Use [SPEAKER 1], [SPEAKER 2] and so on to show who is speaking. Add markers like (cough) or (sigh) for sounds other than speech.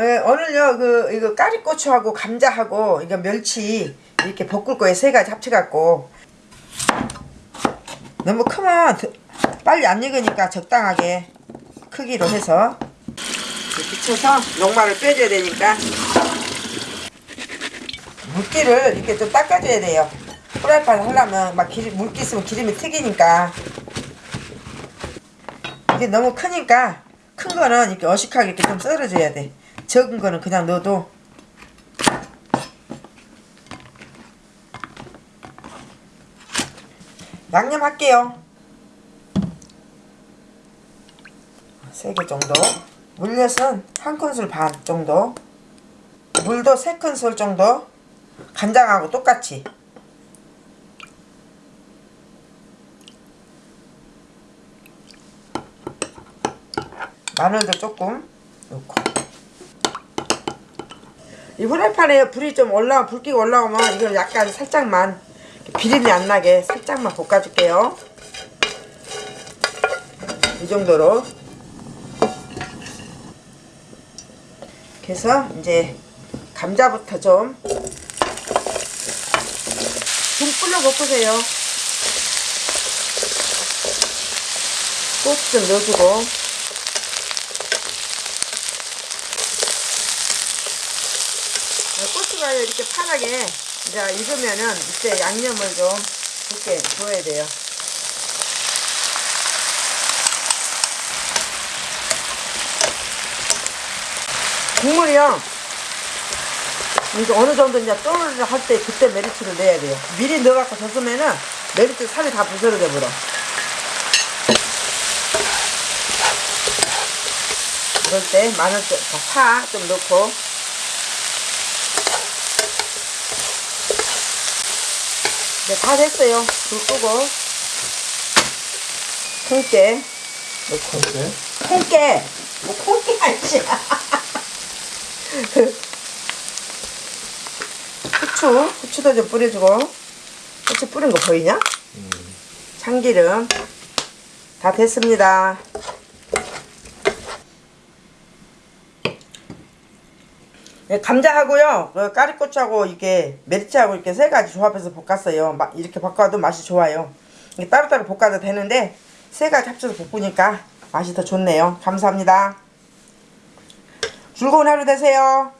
[SPEAKER 1] 예, 오늘요 그 이거 까리고추하고 감자하고 이거 멸치 이렇게 볶을 거예요. 세 가지 합쳐갖고. 너무 크면 더- 빨리 안 익으니까 적당하게 크기로 해서. 비춰서 녹말을 빼줘야 되니까. 물기를 이렇게 좀 닦아줘야 돼요. 프라이팬 하려면 막 기름, 물기 있으면 기름이 튀기니까. 이게 너무 크니까 큰 거는 이렇게 어식하게 이렇게 좀 썰어줘야 돼 적은 거는 그냥 넣어도 양념 할게요. 세 개 정도. 물엿은 한 큰술 반 정도. 물도 세 큰술 정도. 간장하고 똑같이. 마늘도 조금 넣고 이 후라이팬에 불이 좀 올라오 불기가 올라오면 이걸 약간 살짝만 비린내 안 나게 살짝만 볶아줄게요. 이 정도로. 그래서 이제 감자부터 좀 중불로 볶으세요. 고추 좀 넣어주고 고추가 이렇게 파랗게 이제 익으면은 이때 양념을 좀 붓게 부어야 돼요. 국물이요. 이제 어느 정도 이제 또르르 할때 그때 메리치를 넣어야 돼요. 미리 넣어갖고 줬으면은 메리치 살이 다 부스러져 버려. 그럴 때 마늘 좀, 파 좀 넣고 네, 다 됐어요. 불 끄고. 콩깨. 넣고
[SPEAKER 2] 이렇게
[SPEAKER 1] 콩깨. 뭐 콩깨 아니지 (laughs) 후추 후추도 좀 뿌려주고. 후추 뿌린 거 보이냐? 참기름. 다 됐습니다. 네, 감자하고요, 그 까리고추하고 이게 멸치하고 이렇게 세 가지 조합해서 볶았어요. 마- 이렇게 볶아도 맛이 좋아요. 따로따로 볶아도 되는데 세 가지 합쳐서 볶으니까 맛이 더 좋네요. 감사합니다. 즐거운 하루 되세요.